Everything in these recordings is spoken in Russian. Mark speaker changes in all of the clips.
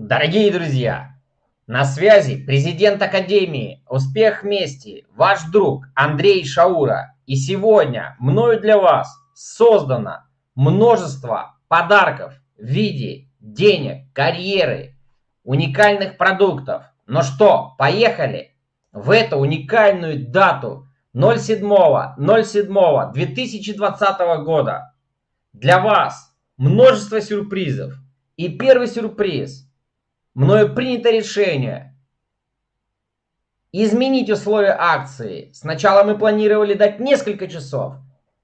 Speaker 1: Дорогие друзья, на связи президент Академии «Успех вместе», ваш друг Андрей Шаура. И сегодня мною для вас создано множество подарков в виде денег, карьеры, уникальных продуктов. Ну что, поехали! В эту уникальную дату 07.07.2020 года для вас множество сюрпризов. И первый сюрприз – мною принято решение изменить условия акции. Сначала мы планировали дать несколько часов.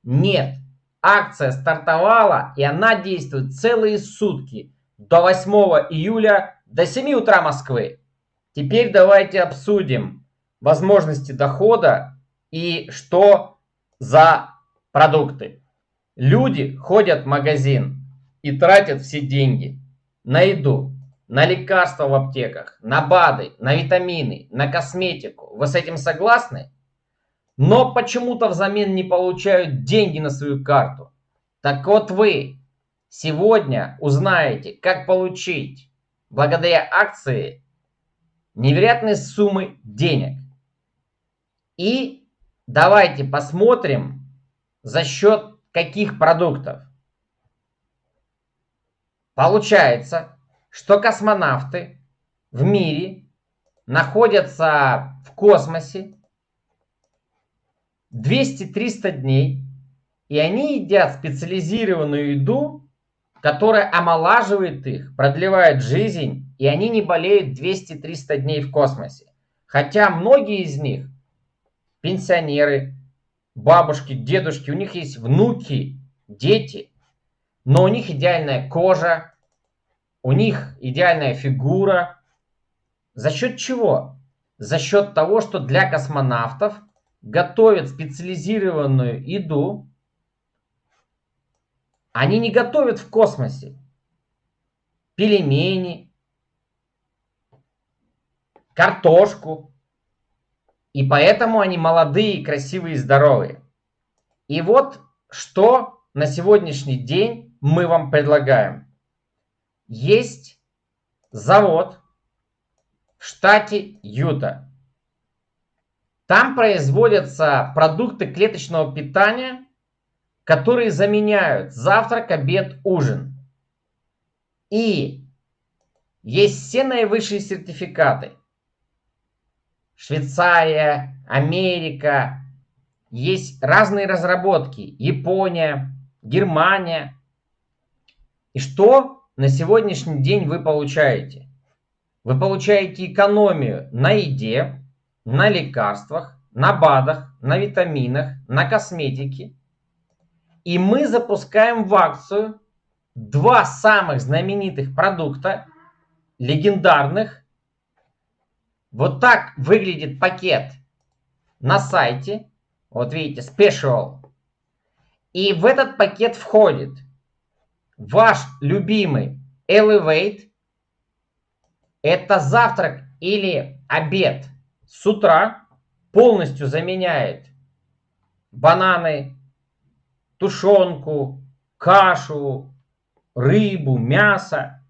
Speaker 1: Нет, акция стартовала и она действует целые сутки до 8 июля до 7 утра Москвы. Теперь давайте обсудим возможности дохода и что за продукты. Люди ходят в магазин и тратят все деньги на еду, на лекарства в аптеках, на БАДы, на витамины, на косметику. Вы с этим согласны? Но почему-то взамен не получают деньги на свою карту. Так вот вы сегодня узнаете, как получить благодаря акции невероятные суммы денег. И давайте посмотрим, за счет каких продуктов. Получается, что космонавты в мире находятся в космосе 200-300 дней, и они едят специализированную еду, которая омолаживает их, продлевает жизнь, и они не болеют 200-300 дней в космосе. Хотя многие из них, пенсионеры, бабушки, дедушки, у них есть внуки, дети, но у них идеальная кожа, у них идеальная фигура. За счет чего? За счет того, что для космонавтов готовят специализированную еду. Они не готовят в космосе пельмени, картошку. И поэтому они молодые, красивые здоровые. И вот что на сегодняшний день мы вам предлагаем есть завод в штате Юта. Там производятся продукты клеточного питания, которые заменяют завтрак, обед, ужин. И есть все наивысшие сертификаты. Швейцария, Америка, есть разные разработки. Япония, Германия. И что на сегодняшний день вы получаете? Вы получаете экономию на еде, на лекарствах, на БАДах, на витаминах, на косметике. И мы запускаем в акцию два самых знаменитых продукта, легендарных. Вот так выглядит пакет на сайте. Вот видите, Special. И в этот пакет входит ваш любимый Elevate – это завтрак или обед с утра, полностью заменяет бананы, тушенку, кашу, рыбу, мясо.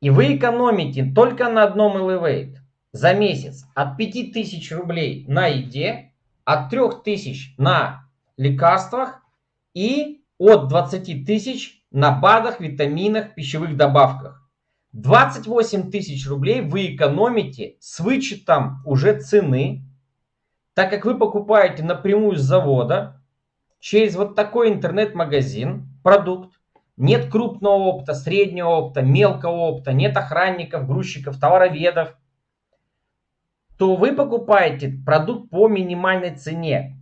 Speaker 1: И вы экономите только на одном Elevate за месяц от 5000 рублей на еде, от 3000 на лекарствах и от 20 тысяч на БАДах, витаминах, пищевых добавках. 28 тысяч рублей вы экономите с вычетом уже цены, так как вы покупаете напрямую с завода через вот такой интернет-магазин продукт. Нет крупного опыта, среднего опыта, мелкого опыта, нет охранников, грузчиков, товароведов. То вы покупаете продукт по минимальной цене.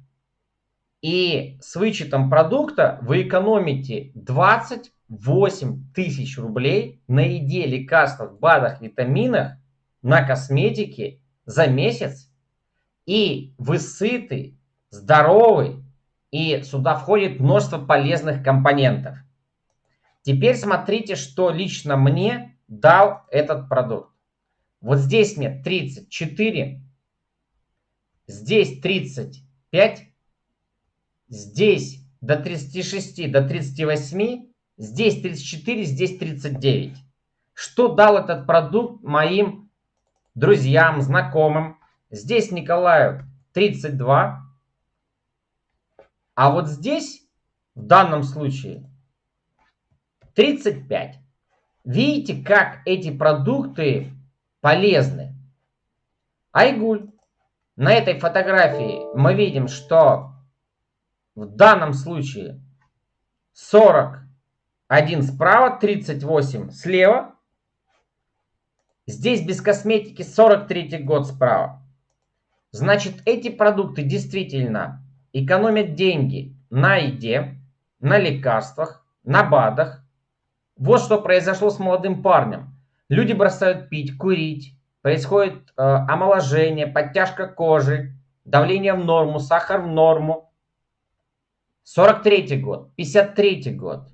Speaker 1: И с вычетом продукта вы экономите 28 тысяч рублей на еде, лекарствах, БАДах, витаминах, на косметике за месяц. И вы сыты, здоровы, и сюда входит множество полезных компонентов. Теперь смотрите, что лично мне дал этот продукт. Вот здесь мне 34, здесь 35, здесь до 36, до 38, здесь 34, здесь 39. Что дал этот продукт моим друзьям, знакомым? Здесь Николаю 32. А вот здесь, в данном случае, 35. Видите, как эти продукты полезны? Айгуль. На этой фотографии мы видим, что в данном случае 41 справа, 38 слева. Здесь без косметики 43 год справа. Значит, эти продукты действительно экономят деньги на еде, на лекарствах, на БАДах. Вот что произошло с молодым парнем. Люди бросают пить, курить, происходит э, омоложение, подтяжка кожи, давление в норму, сахар в норму. 43 год, 53 год,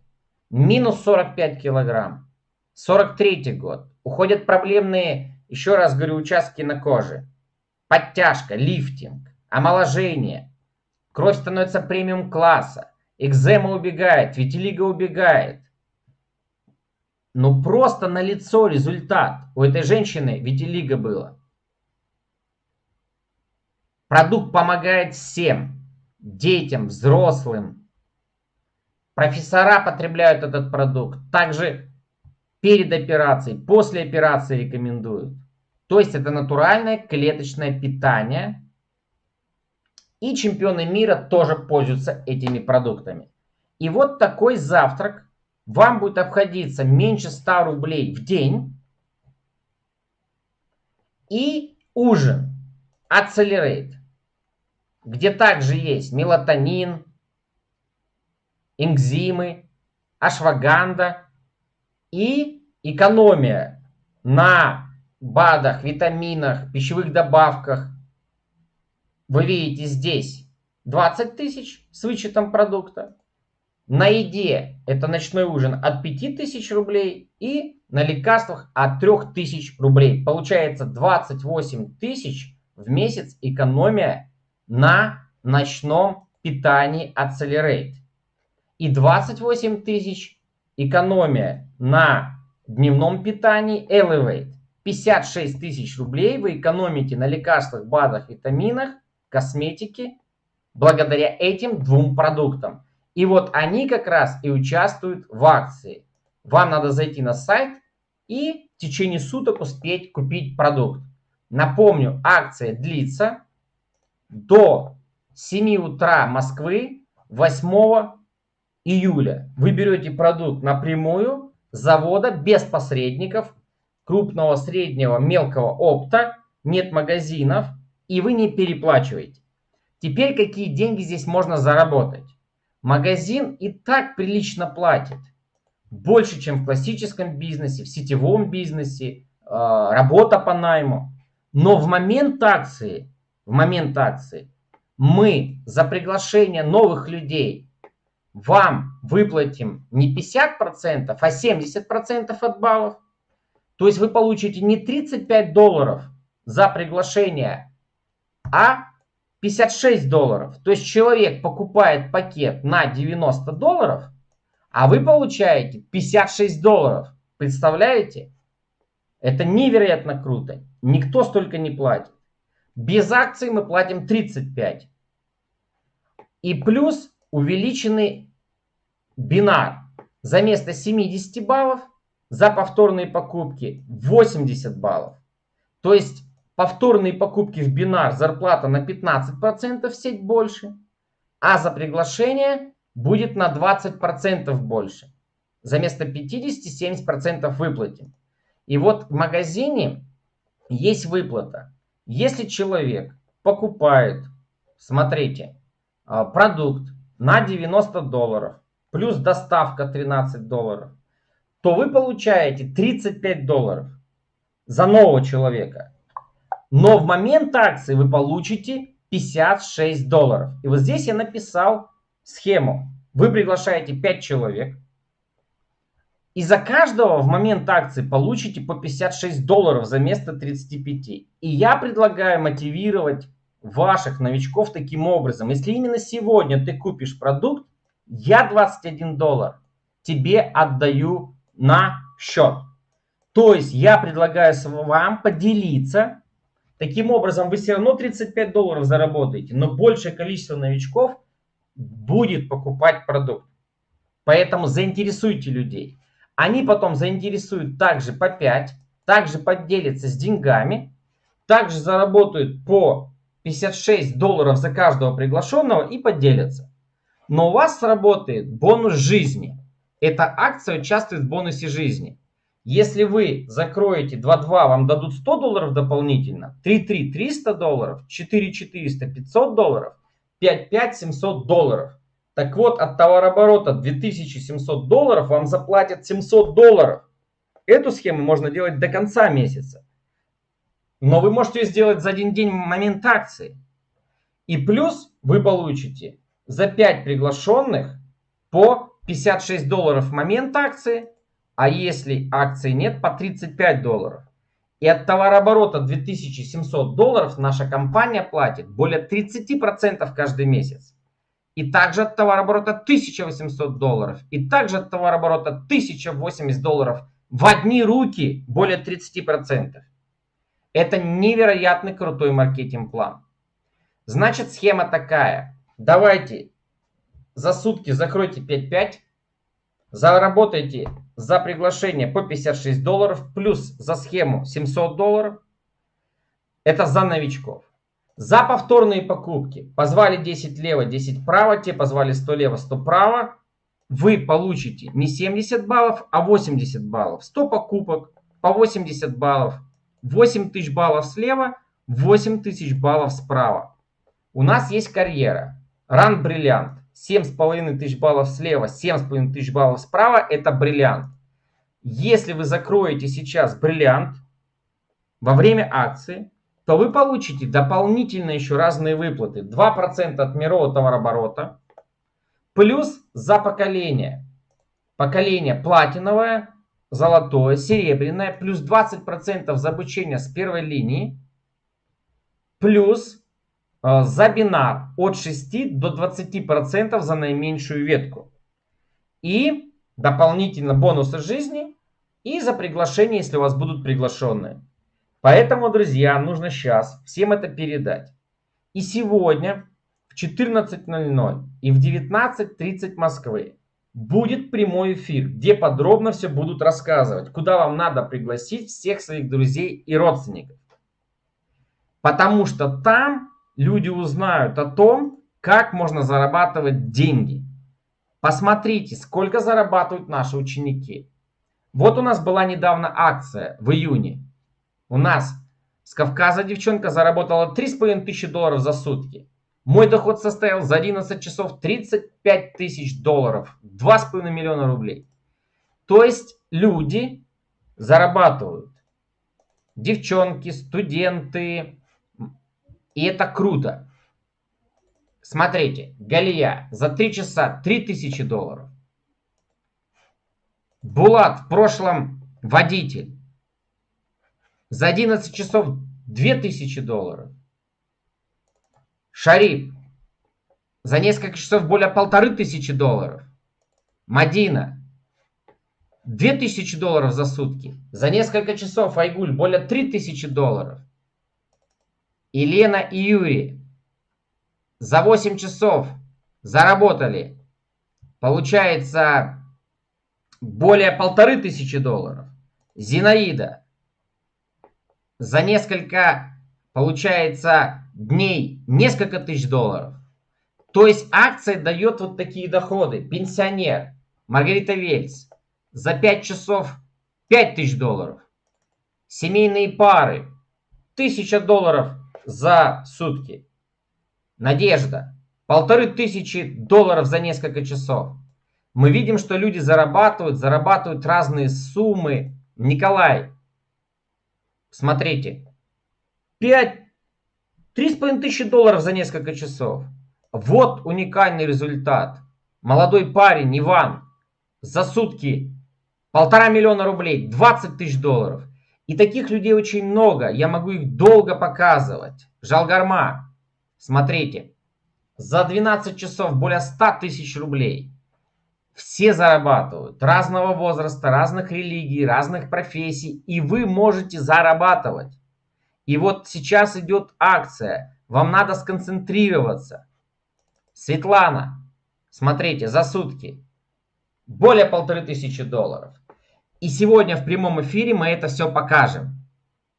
Speaker 1: минус 45 килограмм. 43 год, уходят проблемные, еще раз говорю, участки на коже. Подтяжка, лифтинг, омоложение. Кровь становится премиум класса. Экзема убегает, витилиго убегает. Ну просто на лицо результат. У этой женщины витилиго было. Продукт помогает всем. Детям, взрослым. Профессора потребляют этот продукт. Также перед операцией, после операции рекомендуют. То есть это натуральное клеточное питание. И чемпионы мира тоже пользуются этими продуктами. И вот такой завтрак вам будет обходиться меньше 100 рублей в день. И ужин Accelerate, где также есть мелатонин, энзимы, ашваганда и экономия на БАДах, витаминах, пищевых добавках. Вы видите здесь 20 тысяч с вычетом продукта. На еде это ночной ужин от 5000 рублей и на лекарствах от 3000 рублей. Получается 28 тысяч в месяц экономия на ночном питании Accelerate. И 28 тысяч экономия на дневном питании Elevate. 56 тысяч рублей вы экономите на лекарствах, БАДах, витаминах, косметике благодаря этим двум продуктам. И вот они как раз и участвуют в акции. Вам надо зайти на сайт и в течение суток успеть купить продукт. Напомню, акция длится до 7 утра Москвы 8 июля. Вы берете продукт напрямую с завода без посредников, крупного, среднего, мелкого опта, нет магазинов, и вы не переплачиваете. Теперь какие деньги здесь можно заработать? Магазин и так прилично платит. Больше, чем в классическом бизнесе, в сетевом бизнесе, а, работа по найму. Но в момент акции, в момент акции мы за приглашение новых людей вам выплатим не 50%, а 70% от баллов. То есть вы получите не 35 долларов за приглашение, а 56 долларов. То есть человек покупает пакет на 90 долларов, а вы получаете 56 долларов. Представляете? Это невероятно круто. Никто столько не платит. Без акций мы платим 35. И плюс увеличенный бинар. За место 70 баллов за повторные покупки 80 баллов. То есть повторные покупки в бинар зарплата на 15% в сеть больше, а за приглашение будет на 20% больше. За место 50 70% выплатим. И вот в магазине есть выплата. Если человек покупает, смотрите, а, продукт на 90 долларов, плюс доставка 13 долларов, то вы получаете 35 долларов за нового человека. Но в момент акции вы получите 56 долларов. И вот здесь я написал схему. Вы приглашаете 5 человек. И за каждого в момент акции получите по 56 долларов за место 35. И я предлагаю мотивировать ваших новичков таким образом. Если именно сегодня ты купишь продукт, я 21 доллар тебе отдаю на счет. То есть я предлагаю вам поделиться. Таким образом, вы все равно 35 долларов заработаете, но большее количество новичков будет покупать продукт. Поэтому заинтересуйте людей. Они потом заинтересуют также по 5, также поделятся с деньгами, также заработают по 56 долларов за каждого приглашенного и поделятся. Но у вас сработает бонус жизни. Эта акция участвует в бонусе жизни. Если вы закроете 2.2, вам дадут 100 долларов дополнительно, 3.3 300 долларов, 4.400 500 долларов, 5.5 700 долларов. Так вот, от товарооборота 2700 долларов вам заплатят 700 долларов. Эту схему можно делать до конца месяца. Но вы можете ее сделать за один день в момент акции. И плюс вы получите за 5 приглашенных по 56 долларов в момент акции, а если акции нет, по 35 долларов. И от товарооборота 2700 долларов наша компания платит более 30% каждый месяц. И также от товарооборота 1800 долларов. И также от товарооборота 1080 долларов в одни руки более 30%. Это невероятный крутой маркетинг-план. Значит, схема такая. Давайте за сутки закройте 5-5. Заработайте за приглашение по 56 долларов. Плюс за схему 700 долларов. Это за новичков. За повторные покупки. Позвали 10 лево, 10 право. Те позвали 100 лево, 100 право. Вы получите не 70 баллов, а 80 баллов. 100 покупок по 80 баллов. 8 тысяч баллов слева, 8 тысяч баллов справа. У нас есть карьера. Ран бриллиант. 7,5 тысяч баллов слева, 7,5 тысяч баллов справа. Это бриллиант. Если вы закроете сейчас бриллиант во время акции, то вы получите дополнительно еще разные выплаты. 2% от мирового товарооборота. Плюс за поколение. Поколение платиновое золотое, серебряное, плюс 20% за обучение с первой линии, плюс э, за бинар от 6 до 20% за наименьшую ветку. И дополнительно бонусы жизни и за приглашение, если у вас будут приглашенные. Поэтому, друзья, нужно сейчас всем это передать. И сегодня в 14.00 и в 19.30 Москвы будет прямой эфир, где подробно все будут рассказывать, куда вам надо пригласить всех своих друзей и родственников. Потому что там люди узнают о том, как можно зарабатывать деньги. Посмотрите, сколько зарабатывают наши ученики. Вот у нас была недавно акция в июне. У нас с Кавказа девчонка заработала 3,5 тысячи долларов за сутки. Мой доход составил за 11 часов 35 тысяч долларов, 2,5 миллиона рублей. То есть люди зарабатывают. Девчонки, студенты. И это круто. Смотрите, Галия за 3 часа 3000 долларов. Булат в прошлом водитель. За 11 часов 2000 долларов. Шариф. За несколько часов более полторы тысячи долларов. Мадина. Две тысячи долларов за сутки. За несколько часов Айгуль более три тысячи долларов. Елена и Юрий. За 8 часов заработали. Получается более полторы тысячи долларов. Зинаида. За несколько, получается, дней несколько тысяч долларов. То есть акция дает вот такие доходы. Пенсионер Маргарита Вельс за 5 часов 5 тысяч долларов. Семейные пары 1000 долларов за сутки. Надежда полторы тысячи долларов за несколько часов. Мы видим, что люди зарабатывают, зарабатывают разные суммы. Николай, смотрите, 5 3,5 тысячи долларов за несколько часов. Вот уникальный результат. Молодой парень Иван за сутки полтора миллиона рублей, 20 тысяч долларов. И таких людей очень много. Я могу их долго показывать. Жалгарма. Смотрите. За 12 часов более 100 тысяч рублей. Все зарабатывают. Разного возраста, разных религий, разных профессий. И вы можете зарабатывать. И вот сейчас идет акция. Вам надо сконцентрироваться. Светлана, смотрите, за сутки более полторы тысячи долларов. И сегодня в прямом эфире мы это все покажем.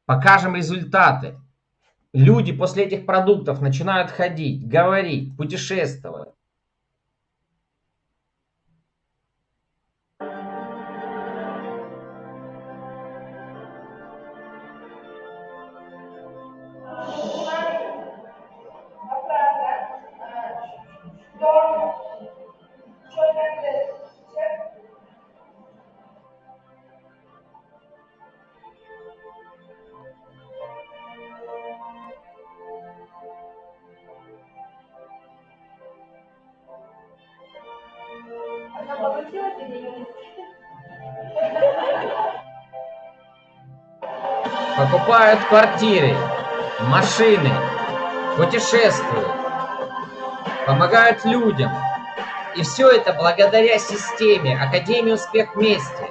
Speaker 1: Покажем результаты. Люди после этих продуктов начинают ходить, говорить, путешествовать. Покупают квартиры, машины, путешествуют, помогают людям. И все это благодаря системе Академии Успех Вместе.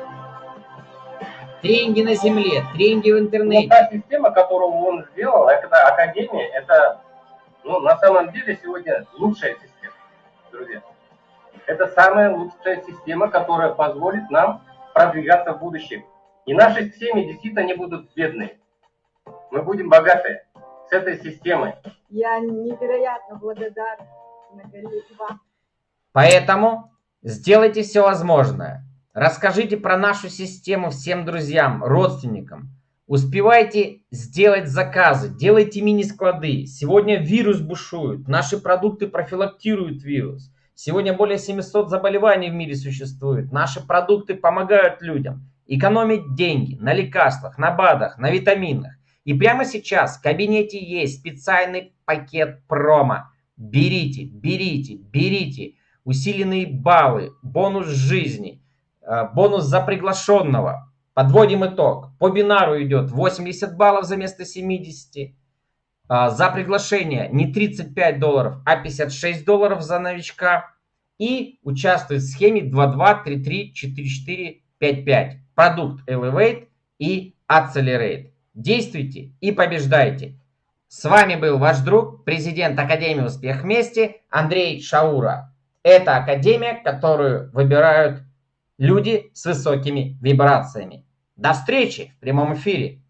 Speaker 1: Тренинги на земле, тренинги в интернете.
Speaker 2: Ну, та система, которую он сделал, это Академия, это ну, на самом деле сегодня лучшая система, друзья. Это самая лучшая система, которая позволит нам продвигаться в будущем. И наши семьи действительно не будут бедные. Мы будем богаты с этой системой.
Speaker 3: Я невероятно благодарна вам.
Speaker 1: Поэтому сделайте все возможное. Расскажите про нашу систему всем друзьям, родственникам. Успевайте сделать заказы, делайте мини-склады. Сегодня вирус бушует, наши продукты профилактируют вирус. Сегодня более 700 заболеваний в мире существует. Наши продукты помогают людям экономить деньги на лекарствах, на БАДах, на витаминах. И прямо сейчас в кабинете есть специальный пакет промо. Берите, берите, берите. Усиленные баллы, бонус жизни, э, бонус за приглашенного. Подводим итог. По бинару идет 80 баллов за место 70. А, за приглашение не 35 долларов, а 56 долларов за новичка. И участвует в схеме 22334455. Продукт Elevate и Accelerate. Действуйте и побеждайте. С вами был ваш друг, президент Академии Успех Вместе Андрей Шаура. Это академия, которую выбирают люди с высокими вибрациями. До встречи в прямом эфире.